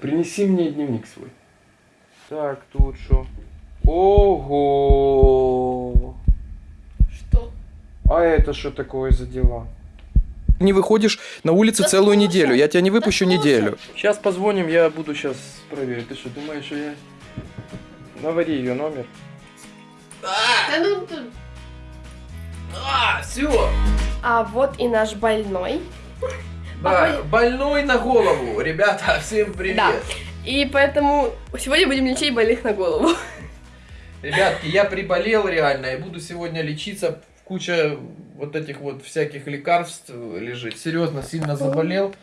Принеси мне дневник свой. Так, тут что? Ого! Что? А это что такое за дела? Не выходишь на улицу Да целую слушай, неделю. Я тебя не выпущу да слушай. неделю. Сейчас позвоним, я буду сейчас проверить. Ты что, думаешь, что я... Навари ее номер. Да ну. А, все. А вот и наш больной. Да, больной на голову. Ребята, всем привет. Да. И поэтому сегодня будем лечить больных на голову. Ребятки, я приболел реально и буду сегодня лечиться. Куча вот этих вот всяких лекарств лежит. Серьезно, сильно заболел.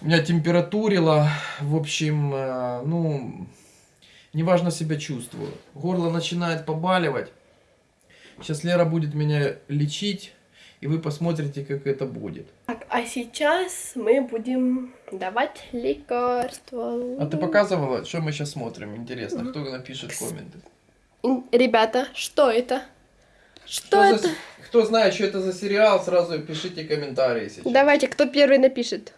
Меня температурило. В общем, э, ну, неважно себя чувствую. Горло начинает побаливать. Сейчас Лера будет меня лечить, и вы посмотрите, как это будет. Так, а сейчас мы будем давать лекарства. А ты показывала, что мы сейчас смотрим? Интересно, кто напишет комменты? Ребята, что это? Что, Что это? за- Кто знает, что это за сериал, сразу пишите комментарии сейчас. Давайте, кто первый напишет.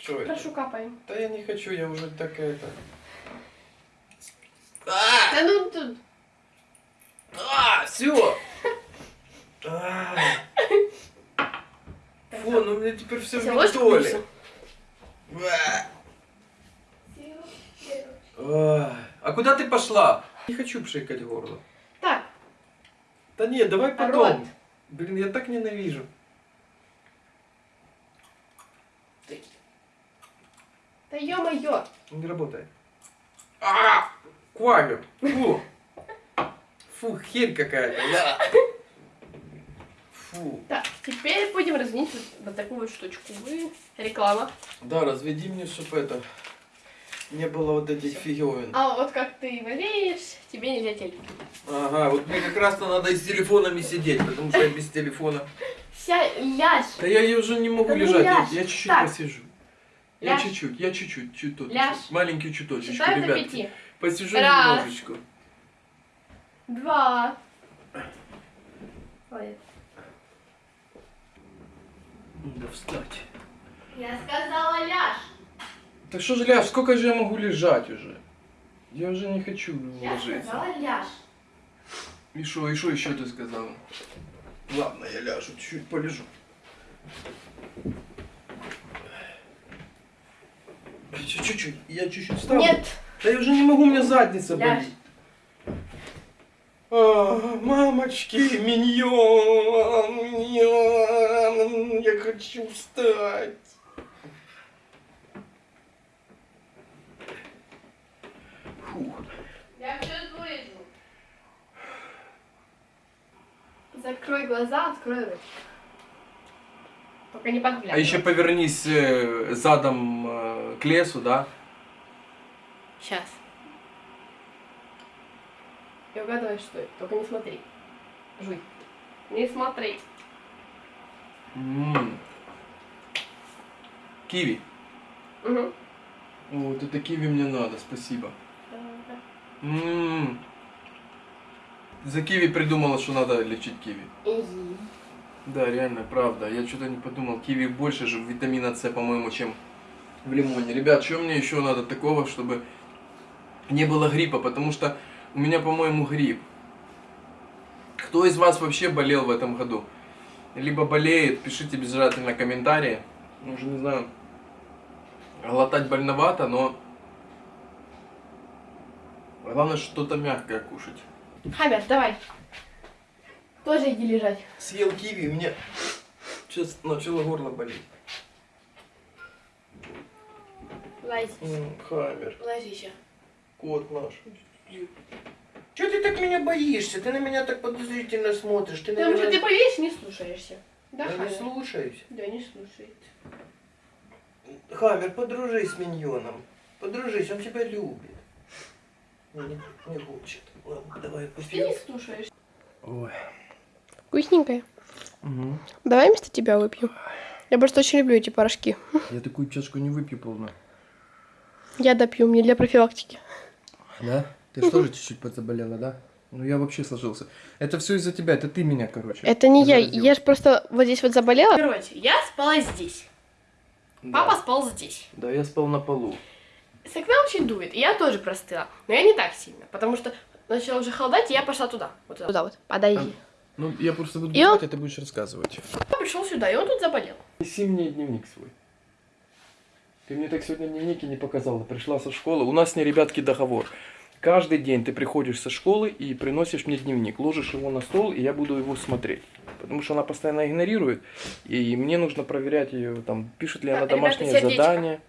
Что это? Прошу, капаем. Да я не хочу, я уже так это... Да ну тут. А, все! Фу, ну мне теперь все в ментоле. А а куда ты пошла? Не хочу пшикать горло. Так, Да нет, давай потом. Рот. Блин, я так ненавижу. да ё-моё. Не работает. А, Квагер. Фу. Фу, херь какая-то. Фу. Так, теперь будем разменить вот, вот такую вот штучку. Вы- Реклама. Да, разведи мне, чтобы это не было вот этих фиговин. А вот как ты болеешь, тебе нельзя телефон. Ага, вот мне как раз-то надо с телефонами сидеть, потому что я без телефона. Ся, ляжь. Да я, уже не могу Да ну лежать, я- чуть-чуть посижу. Я чуть-чуть, я чуть-чуть, чуть-чуть. Маленький чуточечку, Считаю до ребят. пяти. Посижу Раз. немножечко. Два. Ой, Надо встать. Я сказала ляжь. Так что же, ляж, сколько же я могу лежать уже? Я уже не хочу Я ложиться. сказала ляжь. И что, и что еще ты сказала? Ладно, я ляжу, чуть-чуть полежу. Чуть- Чуть-чуть, я чуть-чуть встану. Нет. Да я уже не могу, у меня задница болит. А, мамочки, миньон, миньон, я хочу встать. Фух. Я все вырежу. Закрой глаза, открой рот. Только не подглядывай. А еще повернись э, задом э, к лесу, да? Сейчас. И угадывай, что это. Только не смотри. Жуй. Не смотри. М. Киви. Угу. Вот это киви мне надо, спасибо. М. За киви придумала, что надо лечить киви. Да, реально, правда. Я что-то не подумал. Киви больше же витамина С, по-моему, чем в лимоне. Ребят, что мне еще надо такого, чтобы не было гриппа? Потому что у меня, по-моему, грипп. Кто из вас вообще болел в этом году? Либо болеет, пишите обязательно комментарии. Ну, Уже не знаю. Глотать больновато, но главное что-то мягкое кушать. Хамер, давай. Тоже иди лежать. Съел киви, у меня сейчас начало горло болеть. Ложись. М, Хаммер, Ложись. кот наш. Че ты так меня боишься? Ты на меня так подозрительно смотришь. Ты, Потому что наверное, ты и не слушаешься. Да, Я не Хамер? слушаюсь. Да, не слушает. Хаммер, подружись с миньоном. Подружись, он тебя любит. Не, не хочет. Ладно, давай Ты не слушаешь. Ой. Вкусненькая. Угу. Давай вместо тебя выпью. Я просто очень люблю эти порошки. Я такую чашку не выпью полную. Я допью, мне для профилактики. Да? Ты же тоже чуть-чуть подзаболела, да? Ну я вообще сложился. Это все из-за тебя, это ты меня, короче. Это не я, заразил. я же просто вот здесь вот заболела. Короче, я спала здесь. Папа спал здесь. Да, я спал на полу. С окна очень дует, и я тоже простыла. Но я не так сильно, потому что начало уже холодать, и я пошла туда. Вот туда, туда вот. Подойди. Ну, я просто буду И он- а ты будешь рассказывать. Папа пришел сюда, и он тут заболел. Неси мне дневник свой. Ты мне так сегодня дневники не показала. Пришла со школы. У нас с ней, ребятки, договор. Каждый день ты приходишь со школы и приносишь мне дневник. Ложишь его на стол, и я буду его смотреть. Потому что она постоянно игнорирует. И мне нужно проверять ее, там, пишет ли она Так, ребята, домашнее сердечко. задание.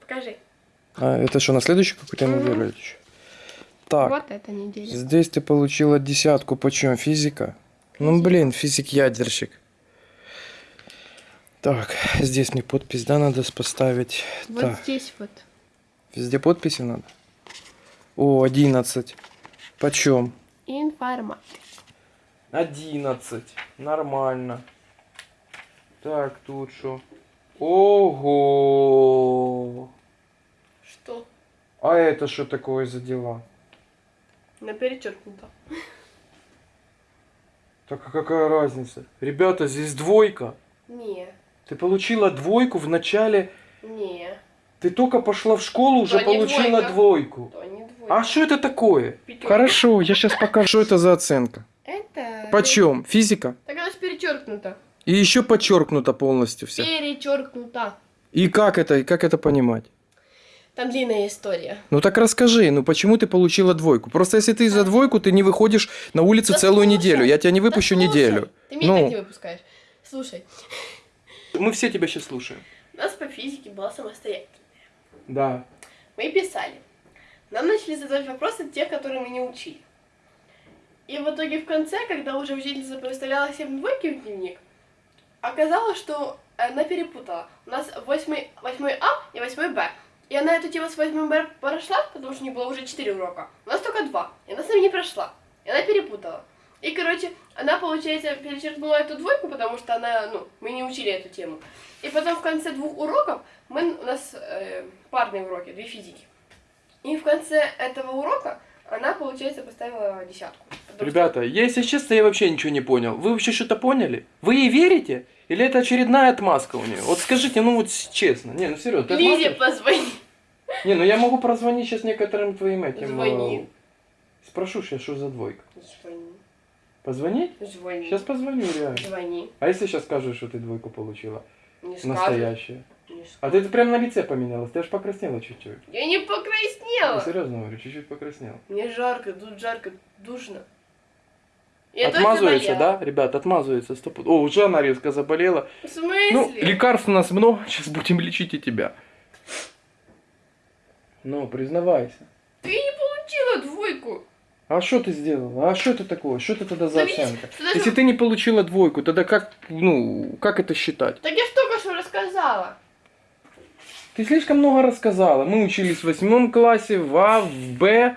Покажи. А, это что, на следующий какой-то Мгм. неделю или чё? Так, Вот эта неделя. здесь ты получила десятку. Почем? Физика? Ну, блин, физик-ядерщик. Так, здесь мне подпись, да, надо поставить. Вот Так. здесь вот. Везде подписи надо? О, 11. Почем? Информатика. 11. Нормально. Так, тут что? Ого! Что? А это что такое за дела? На перечеркнуто. Так а какая разница? Ребята, здесь двойка. Не, Ты получила двойку в начале. не, Ты только пошла в школу, уже не получила двойка. двойку. то. А что это такое? Пятерка. Хорошо, я сейчас покажу, что это за оценка. Это... Почем? Физика? Так она же перечеркнута. И еще подчеркнуто полностью все. Перечеркнута. И как это, и как это понимать? Там длинная история. Ну так расскажи, ну почему ты получила двойку? Просто если ты за двойку, ты не выходишь на улицу Да целую слушай, неделю. Я тебя не выпущу Да слушай, неделю. Ты меня Ну. так не выпускаешь. Слушай, Мы все тебя сейчас слушаем. у нас по физике была самостоятельная. Да. Мы писали. Нам начали задавать вопросы те, которые мы не учили. И в итоге в конце, когда уже учительница выставляла всем двойки в дневник, оказалось, что она перепутала. У нас 8, 8 А и 8 Б. И она эту тему с 8 Б прошла, потому что у нее было уже 4 урока. У нас только 2. И она с нами не прошла. И она перепутала. И, короче, она, получается, перечеркнула эту двойку, потому что она, ну, мы не учили эту тему. И потом в конце двух уроков, мы, у нас э, парные уроки, две физики. И в конце этого урока она, получается, поставила десятку. Что- Ребята, я, если честно, я вообще ничего не понял. Вы вообще что-то поняли? Вы ей верите? Или это очередная отмазка у нее? Вот скажите, ну вот честно. Не, ну серьезно, Лизе позвони. Не, ну я могу прозвонить сейчас некоторым твоим этим. Звони. э, Спрошу сейчас, что за двойка. Звони. Позвонить? Звони. Сейчас позвоню, реально. Звони. А если сейчас скажешь, что ты двойку получила? Не. Настоящая. А ты прям на лице поменялась, ты аж покраснела чуть-чуть. Я не Я покраснела. серьезно говорю, чуть-чуть покраснела. Мне жарко, тут жарко, душно. Я отмазывается, да, ребят, отмазывается. Стоп. О, уже она резко заболела. В смысле? Ну, лекарств у нас много, сейчас будем лечить и тебя. Ну, признавайся. Ты не получила двойку. А что ты сделала? А что это такое? Что это тогда за Да оценка? ты даже- Если ты не получила двойку, тогда как, ну, как это считать? Так я только что рассказала. Ты слишком много рассказала. Мы учились в восьмом классе, в А, в Б.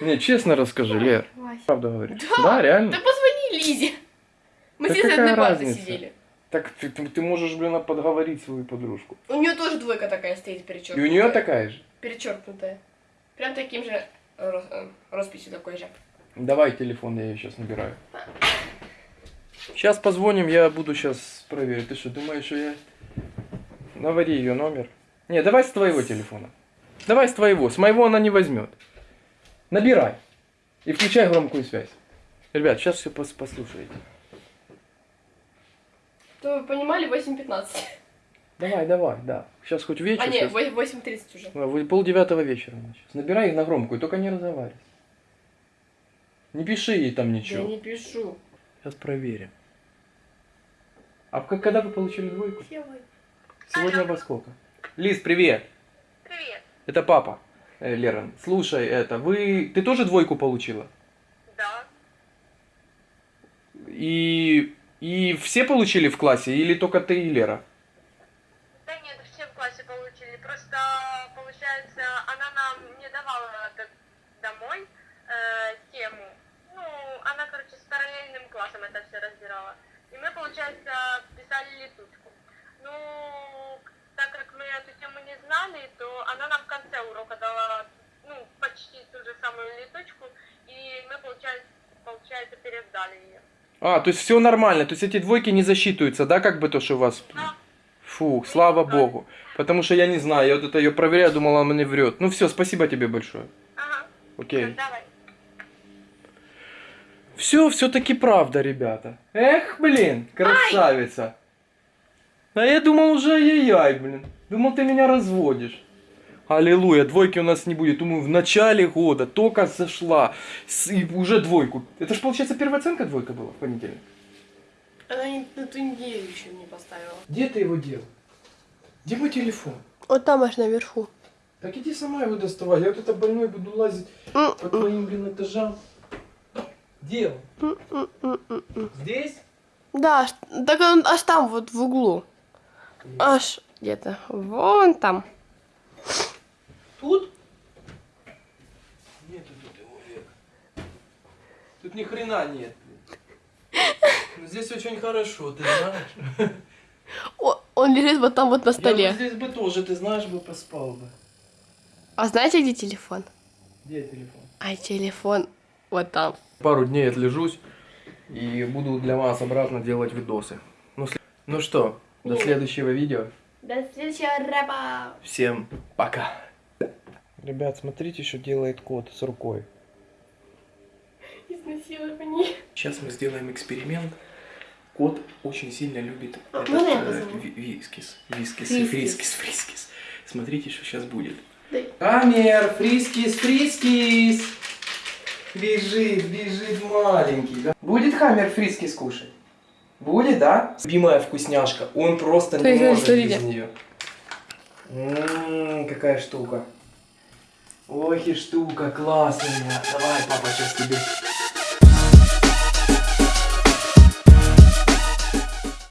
Не, честно расскажи, Лер. Вася. Правда говоришь? Да. Да, реально? Да позвони Лизе. Мы Да какая одной партой сидели. Так ты, ты- ты можешь, блин, подговорить свою подружку. У нее тоже двойка такая стоит И перечеркнутая. у нее такая же. Перечеркнутая. Прям таким же рос- э, росписью такой же. Давай телефон, я ее сейчас набираю. Сейчас позвоним, я буду сейчас проверить. Ты что, думаешь, что я... Навари ее номер. Не, давай с твоего телефона. Давай с твоего. С моего она не возьмет. Набирай. И включай громкую связь. Ребят, сейчас все послушаете. То вы понимали, 8.15. Давай, давай, да. Сейчас хоть вечер. А, не, щас- 8.30 уже. Да, Пол девятого вечера. Сейчас. Набирай их на громкую, только не разговаривай. Не пиши ей там Я ничего. не пишу. Сейчас проверим. А когда вы получили двойку? Делай. Сегодня во сколько? Лиз, привет. Привет. Это папа. Э, Лера, слушай, это, вы, ты тоже двойку получила? Да. И, и все получили в классе или только ты и Лера? Да нет, все в классе получили. Просто, получается, она нам не давала домой э, тему. Ну, она, короче, с параллельным классом это все разбирала. И мы, получается, писали летучку. Ну, так как мы эту тему не знали, то она нам в конце урока дала, ну, почти ту же самую летучку, и мы, получается, получается пересдали ее. А, то есть все нормально, то есть эти двойки не засчитываются, да, как бы то, что у вас Да. Фух, слава богу. Потому что я не знаю, я вот это ее проверяю, думала, она мне врет. Ну все, спасибо тебе большое. Ага, Окей. давай. Все, все-таки правда, ребята. Эх, блин, красавица. А я думал уже ай-яй, блин. Думал, ты меня разводишь. Аллилуйя, двойки у нас не будет. Думаю, в начале года только зашла. С- И уже двойку. Это же, получается, первая оценка двойка была в понедельник. Она не, на ту неделю еще не поставила. Где ты его дел? Где мой телефон? Вот там аж наверху. Так иди сама его доставай. Я вот это больной буду лазить по твоим, блин, этажам. Где он? Здесь? Да, так он аж там вот в углу. Аж где-то вон там. Тут? Нету тут его век. Тут ни хрена нет. Но здесь очень хорошо, ты знаешь. О, он лежит вот там вот на Я бы столе. здесь бы тоже, ты знаешь, бы поспал бы. А знаете, где телефон? Где телефон? А телефон вот там. Пару дней отлежусь и буду для вас обратно делать видосы. Ну, ну что, до следующего видео. До следующего рэпа. Всем пока. Ребят, смотрите, что делает кот с рукой. Изнасилование. Сейчас мы сделаем эксперимент. Кот очень сильно любит А, этот, я э, вискис. Вискис, Фрискис. фрискис, фрискис. Смотрите, что сейчас будет. Дай. Хаммер, фрискис, фрискис. Бежит, бежит маленький. да? Будет хаммер фрискис кушать? Будет, да? Любимая вкусняшка. Он просто не Смотрите, может смотрите. без нее. Ммм, какая штука. Ох и штука классная. Давай, папа, сейчас тебе